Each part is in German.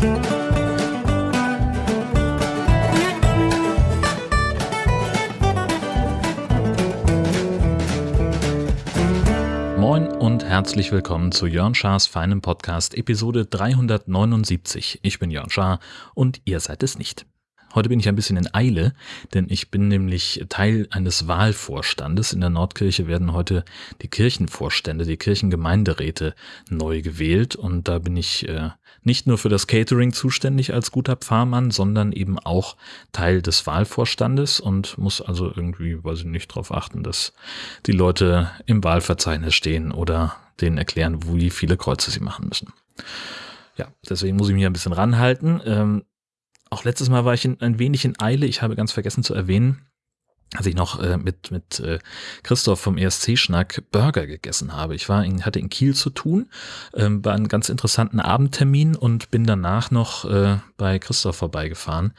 Moin und herzlich willkommen zu Jörn Schars feinem Podcast Episode 379. Ich bin Jörn Schaar und ihr seid es nicht. Heute bin ich ein bisschen in Eile, denn ich bin nämlich Teil eines Wahlvorstandes. In der Nordkirche werden heute die Kirchenvorstände, die Kirchengemeinderäte neu gewählt und da bin ich äh, nicht nur für das Catering zuständig als guter Pfarrmann, sondern eben auch Teil des Wahlvorstandes und muss also irgendwie, weiß ich nicht, darauf achten, dass die Leute im Wahlverzeichnis stehen oder denen erklären, wie viele Kreuze sie machen müssen. Ja, deswegen muss ich mich ein bisschen ranhalten. Ähm, auch letztes Mal war ich in, ein wenig in Eile. Ich habe ganz vergessen zu erwähnen, als ich noch äh, mit, mit äh, Christoph vom ESC-Schnack Burger gegessen habe. Ich war in, hatte in Kiel zu tun, ähm, war einen ganz interessanten Abendtermin und bin danach noch äh, bei Christoph vorbeigefahren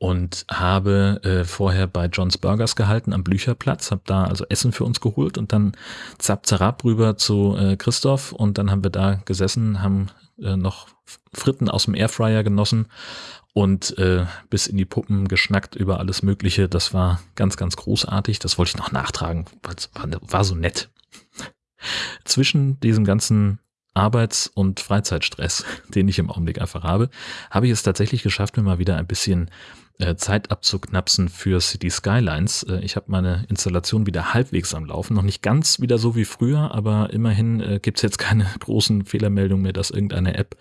und habe äh, vorher bei John's Burgers gehalten am Blücherplatz, habe da also Essen für uns geholt und dann zapp zarab rüber zu äh, Christoph und dann haben wir da gesessen, haben äh, noch Fritten aus dem Airfryer genossen und äh, bis in die Puppen geschnackt über alles Mögliche. Das war ganz, ganz großartig. Das wollte ich noch nachtragen, weil es war, war so nett. Zwischen diesem ganzen Arbeits- und Freizeitstress, den ich im Augenblick einfach habe, habe ich es tatsächlich geschafft, mir mal wieder ein bisschen Zeit abzuknapsen für City Skylines. Äh, ich habe meine Installation wieder halbwegs am Laufen. Noch nicht ganz wieder so wie früher, aber immerhin äh, gibt es jetzt keine großen Fehlermeldungen mehr, dass irgendeine App,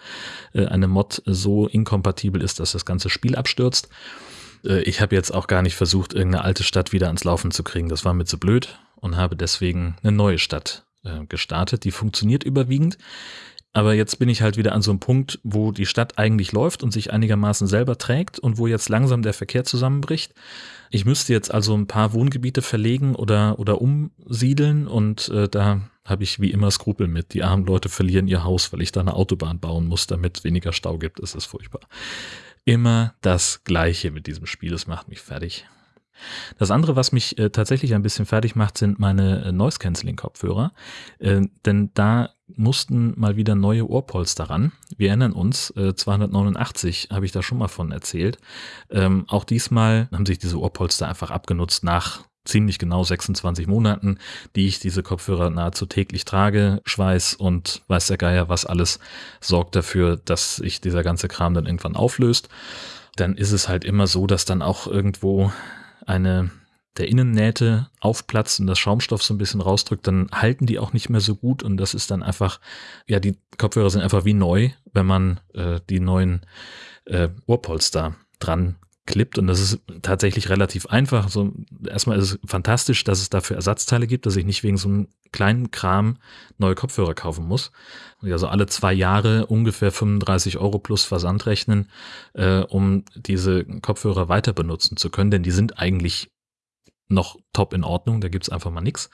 äh, eine Mod so inkompatibel ist, dass das ganze Spiel abstürzt. Äh, ich habe jetzt auch gar nicht versucht, irgendeine alte Stadt wieder ans Laufen zu kriegen. Das war mir zu blöd und habe deswegen eine neue Stadt äh, gestartet. Die funktioniert überwiegend. Aber jetzt bin ich halt wieder an so einem Punkt, wo die Stadt eigentlich läuft und sich einigermaßen selber trägt und wo jetzt langsam der Verkehr zusammenbricht. Ich müsste jetzt also ein paar Wohngebiete verlegen oder, oder umsiedeln und äh, da habe ich wie immer Skrupel mit. Die armen Leute verlieren ihr Haus, weil ich da eine Autobahn bauen muss, damit weniger Stau gibt. Das ist furchtbar. Immer das Gleiche mit diesem Spiel. Es macht mich fertig. Das andere, was mich äh, tatsächlich ein bisschen fertig macht, sind meine äh, Noise Cancelling Kopfhörer, äh, denn da mussten mal wieder neue Ohrpolster ran. Wir erinnern uns, äh, 289 habe ich da schon mal von erzählt. Ähm, auch diesmal haben sich diese Ohrpolster einfach abgenutzt nach ziemlich genau 26 Monaten, die ich diese Kopfhörer nahezu täglich trage. Schweiß und weiß der Geier was alles sorgt dafür, dass sich dieser ganze Kram dann irgendwann auflöst. Dann ist es halt immer so, dass dann auch irgendwo eine der Innennähte aufplatzt und das Schaumstoff so ein bisschen rausdrückt, dann halten die auch nicht mehr so gut und das ist dann einfach, ja, die Kopfhörer sind einfach wie neu, wenn man äh, die neuen äh, Ohrpolster dran klippt und das ist tatsächlich relativ einfach. So, erstmal ist es fantastisch, dass es dafür Ersatzteile gibt, dass ich nicht wegen so einem kleinen Kram neue Kopfhörer kaufen muss. Also alle zwei Jahre ungefähr 35 Euro plus Versand rechnen, äh, um diese Kopfhörer weiter benutzen zu können, denn die sind eigentlich noch top in Ordnung, da gibt's einfach mal nix.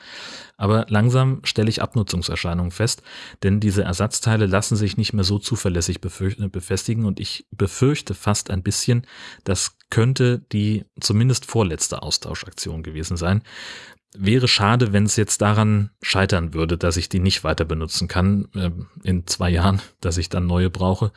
Aber langsam stelle ich Abnutzungserscheinungen fest, denn diese Ersatzteile lassen sich nicht mehr so zuverlässig befestigen und ich befürchte fast ein bisschen, das könnte die zumindest vorletzte Austauschaktion gewesen sein. Wäre schade, wenn es jetzt daran scheitern würde, dass ich die nicht weiter benutzen kann äh, in zwei Jahren, dass ich dann neue brauche.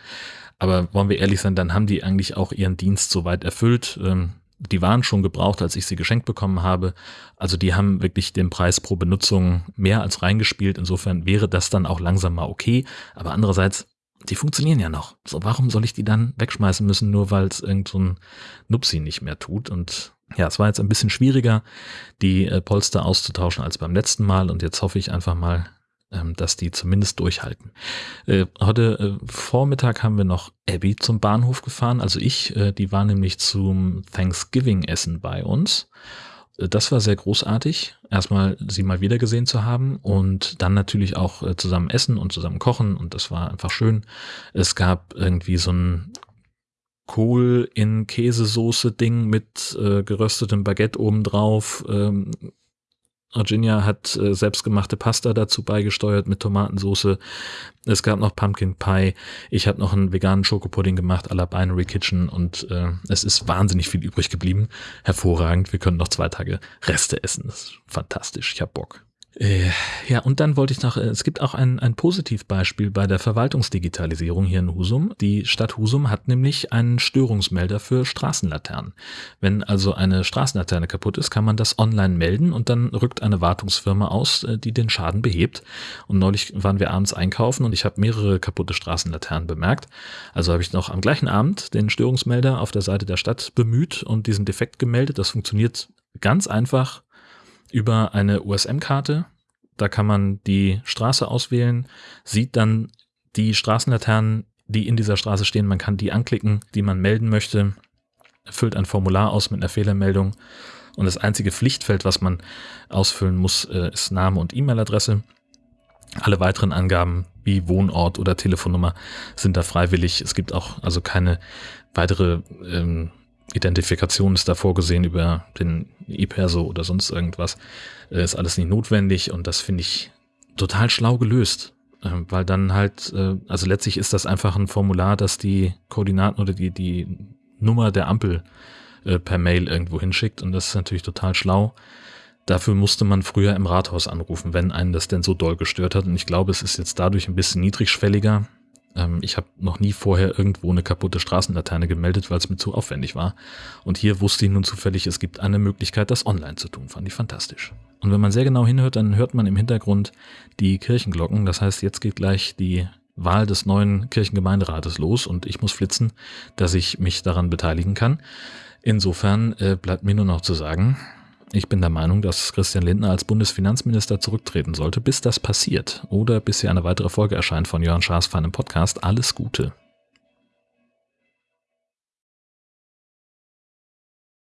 Aber wollen wir ehrlich sein, dann haben die eigentlich auch ihren Dienst soweit erfüllt. Ähm, die waren schon gebraucht, als ich sie geschenkt bekommen habe. Also die haben wirklich den Preis pro Benutzung mehr als reingespielt. Insofern wäre das dann auch langsam mal okay. Aber andererseits, die funktionieren ja noch. So, warum soll ich die dann wegschmeißen müssen, nur weil es irgend so Nupsi nicht mehr tut? Und ja, es war jetzt ein bisschen schwieriger, die äh, Polster auszutauschen als beim letzten Mal. Und jetzt hoffe ich einfach mal, dass die zumindest durchhalten. Äh, heute äh, Vormittag haben wir noch Abby zum Bahnhof gefahren, also ich, äh, die war nämlich zum Thanksgiving-Essen bei uns. Das war sehr großartig, erstmal sie mal wieder gesehen zu haben und dann natürlich auch zusammen essen und zusammen kochen und das war einfach schön. Es gab irgendwie so ein Kohl in Käsesoße Ding mit äh, geröstetem Baguette obendrauf, ähm, Virginia hat äh, selbstgemachte Pasta dazu beigesteuert mit Tomatensauce. Es gab noch Pumpkin Pie. Ich habe noch einen veganen Schokopudding gemacht à la Binary Kitchen und äh, es ist wahnsinnig viel übrig geblieben. Hervorragend. Wir können noch zwei Tage Reste essen. Das ist fantastisch. Ich hab Bock. Äh, ja, und dann wollte ich noch, äh, es gibt auch ein, ein Positivbeispiel bei der Verwaltungsdigitalisierung hier in Husum. Die Stadt Husum hat nämlich einen Störungsmelder für Straßenlaternen. Wenn also eine Straßenlaterne kaputt ist, kann man das online melden und dann rückt eine Wartungsfirma aus, äh, die den Schaden behebt. Und neulich waren wir abends einkaufen und ich habe mehrere kaputte Straßenlaternen bemerkt. Also habe ich noch am gleichen Abend den Störungsmelder auf der Seite der Stadt bemüht und diesen Defekt gemeldet. Das funktioniert ganz einfach über eine USM-Karte. Da kann man die Straße auswählen, sieht dann die Straßenlaternen, die in dieser Straße stehen. Man kann die anklicken, die man melden möchte, füllt ein Formular aus mit einer Fehlermeldung. Und das einzige Pflichtfeld, was man ausfüllen muss, äh, ist Name und E-Mail-Adresse. Alle weiteren Angaben wie Wohnort oder Telefonnummer sind da freiwillig. Es gibt auch also keine weitere ähm, Identifikation ist da vorgesehen über den E-Perso oder sonst irgendwas. Äh, ist alles nicht notwendig und das finde ich total schlau gelöst. Äh, weil dann halt, äh, also letztlich ist das einfach ein Formular, das die Koordinaten oder die, die Nummer der Ampel äh, per Mail irgendwo hinschickt und das ist natürlich total schlau. Dafür musste man früher im Rathaus anrufen, wenn einen das denn so doll gestört hat. Und ich glaube, es ist jetzt dadurch ein bisschen niedrigschwelliger. Ähm, ich habe noch nie vorher irgendwo eine kaputte Straßenlaterne gemeldet, weil es mir zu aufwendig war. Und hier wusste ich nun zufällig, es gibt eine Möglichkeit, das online zu tun. Fand ich fantastisch. Und wenn man sehr genau hinhört, dann hört man im Hintergrund die Kirchenglocken. Das heißt, jetzt geht gleich die Wahl des neuen Kirchengemeinderates los und ich muss flitzen, dass ich mich daran beteiligen kann. Insofern äh, bleibt mir nur noch zu sagen, ich bin der Meinung, dass Christian Lindner als Bundesfinanzminister zurücktreten sollte. Bis das passiert oder bis hier eine weitere Folge erscheint von Jörn Schaas feinem Podcast, alles Gute.